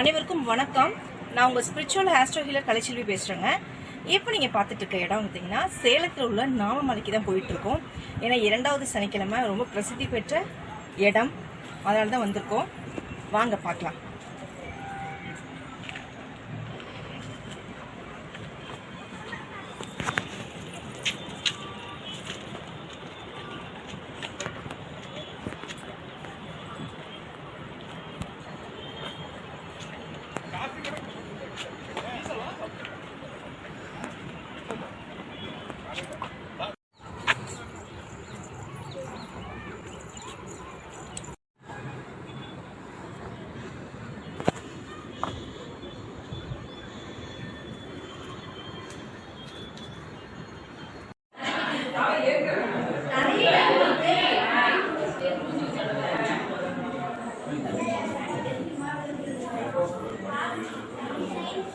அனைவருக்கும் வணக்கம். நான் உங்கள் ஸ்பிரிச்சுவல் ஆஸ்ட்ரோ ஹீலர் கலைச்செல்வி பேசுகிறேங்க இப்போ நீங்கள் பார்த்துட்டு இருக்க இடம் பார்த்தீங்கன்னா சேலத்தில் உள்ள நாமமலைக்கு தான் போயிட்டுருக்கோம். ஏன்னா இரண்டாவது சனிக்கிழமை ரொம்ப பிரசித்தி பெற்ற இடம். அதனால தான் வந்திருக்கோம். வாங்க பார்க்கலாம்.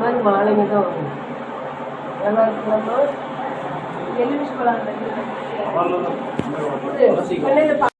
மாதிரி மாலைங்க தான் வரும். பழம்